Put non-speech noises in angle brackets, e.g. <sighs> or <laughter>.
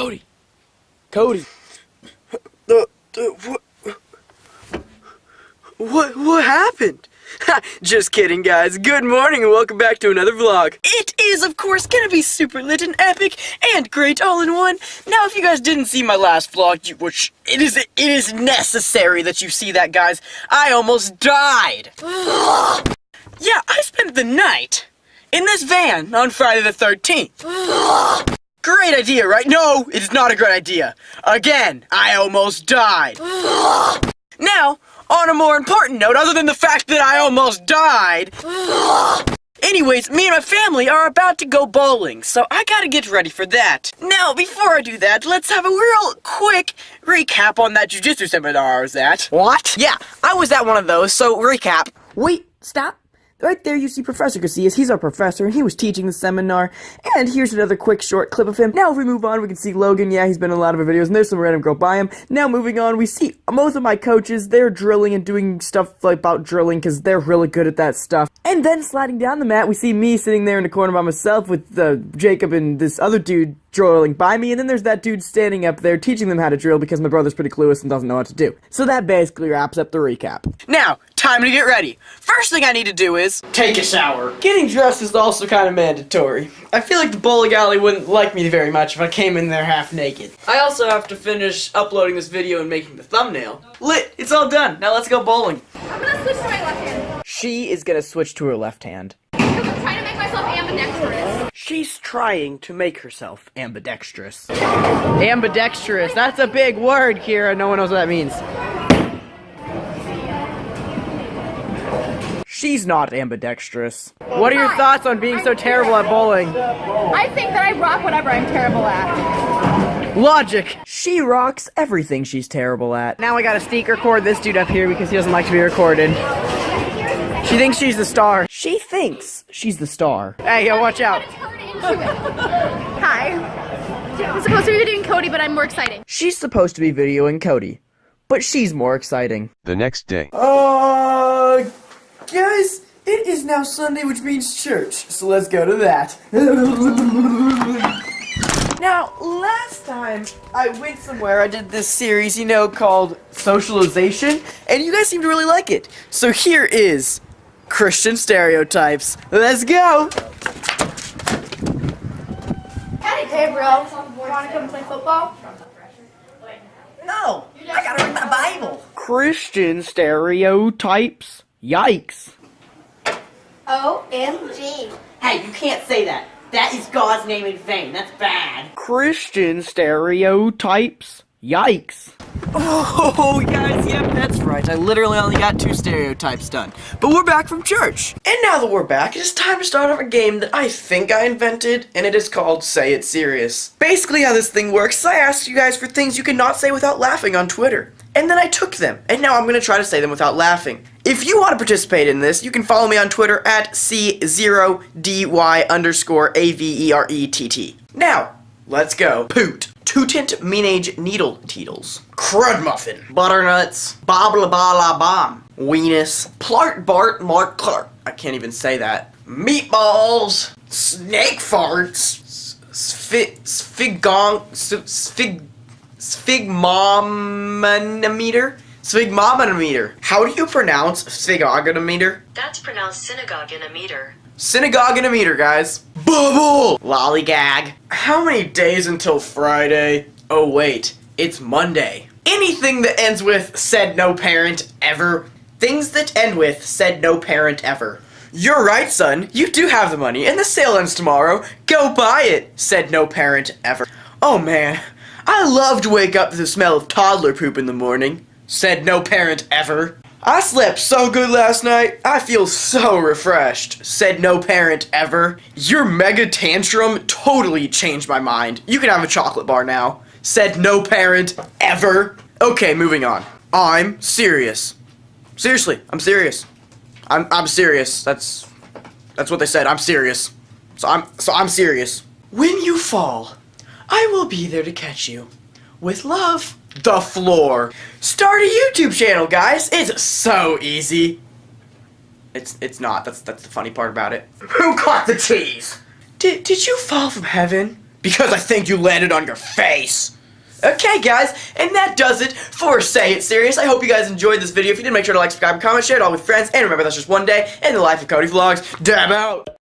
Cody. Cody. The, the, what, what, what happened? Just kidding, guys. Good morning and welcome back to another vlog. It is, of course, gonna be super lit and epic and great all in one. Now, if you guys didn't see my last vlog, you, which it is, it is necessary that you see that, guys. I almost died. <sighs> yeah, I spent the night in this van on Friday the 13th. <sighs> <sighs> Great idea, right? No, it's not a great idea. Again, I almost died. <gasps> now, on a more important note, other than the fact that I almost died, <gasps> anyways, me and my family are about to go bowling, so I gotta get ready for that. Now, before I do that, let's have a real quick recap on that jujitsu seminar I was at. What? Yeah, I was at one of those, so recap. Wait, stop. Right there you see Professor Casillas, he's our professor, and he was teaching the seminar. And here's another quick short clip of him. Now if we move on, we can see Logan, yeah, he's been in a lot of our videos, and there's some random girl by him. Now moving on, we see most of my coaches, they're drilling and doing stuff like about drilling, because they're really good at that stuff. And then sliding down the mat, we see me sitting there in the corner by myself with uh, Jacob and this other dude drilling by me, and then there's that dude standing up there teaching them how to drill because my brother's pretty clueless and doesn't know what to do. So that basically wraps up the recap. Now, time to get ready. First thing I need to do is take a shower. Getting dressed is also kind of mandatory. I feel like the bowling alley wouldn't like me very much if I came in there half naked. I also have to finish uploading this video and making the thumbnail. Lit, it's all done. Now let's go bowling. I'm gonna switch to my left hand. She is gonna switch to her left hand. Because I'm trying to make myself ambidextrous. She's trying to make herself ambidextrous. Ambidextrous, that's a big word, Kira. No one knows what that means. She's not ambidextrous. What are your thoughts on being so terrible at bowling? I think that I rock whatever I'm terrible at. Logic! She rocks everything she's terrible at. Now I gotta sneak record this dude up here because he doesn't like to be recorded. She thinks she's the star. She thinks she's the star. Hey, yo, watch out. Turn into it. Hi. I'm supposed to be doing Cody, but I'm more exciting. She's supposed to be videoing Cody, but she's more exciting. The next day. Uh, guys, it is now Sunday, which means church, so let's go to that. <laughs> now, last time I went somewhere, I did this series, you know, called Socialization, and you guys seem to really like it. So here is Christian Stereotypes. Let's go! Hey, bro. Want to come play football? No, I gotta read my Bible. Christian stereotypes. Yikes. OMG. Hey, you can't say that. That is God's name in vain. That's bad. Christian stereotypes. Yikes. <laughs> Oh, guys, yep, that's right. I literally only got two stereotypes done. But we're back from church. And now that we're back, it is time to start off a game that I think I invented, and it is called Say It Serious. Basically how this thing works is I asked you guys for things you cannot say without laughing on Twitter. And then I took them, and now I'm going to try to say them without laughing. If you want to participate in this, you can follow me on Twitter at C0DY underscore A-V-E-R-E-T-T. Now, let's go. Poot. Tootant Meanage Needle Teetles. Crud Muffin. Butternuts. Bobla bala bomb. Weenus. Plart Bart Mark Clark. I can't even say that. Meatballs. Snake farts. Sfig. Sfigong. Sfig. Sphygmomanometer? Sphygmomanometer. How do you pronounce sphygmomanometer? That's pronounced synagogue in a meter. Synagogue in a meter, guys. Bubble! Lollygag. How many days until Friday? Oh, wait. It's Monday. Anything that ends with said no parent ever. Things that end with said no parent ever. You're right, son. You do have the money, and the sale ends tomorrow. Go buy it, said no parent ever. Oh, man. I love to wake up to the smell of toddler poop in the morning, said no parent ever. I slept so good last night, I feel so refreshed, said no parent ever. Your mega tantrum totally changed my mind. You can have a chocolate bar now, said no parent ever. Okay, moving on. I'm serious. Seriously, I'm serious. I'm I'm serious. That's that's what they said. I'm serious. So I'm so I'm serious. When you fall, I will be there to catch you. With love. The floor. Start a YouTube channel, guys. It's so easy. It's it's not. That's that's the funny part about it. Who caught the cheese? Did did you fall from heaven? Because I think you landed on your face. Okay, guys, and that does it for Say It Serious. I hope you guys enjoyed this video. If you did, make sure to like, subscribe, comment, share it all with friends, and remember that's just one day in the life of Cody Vlogs. Damn out!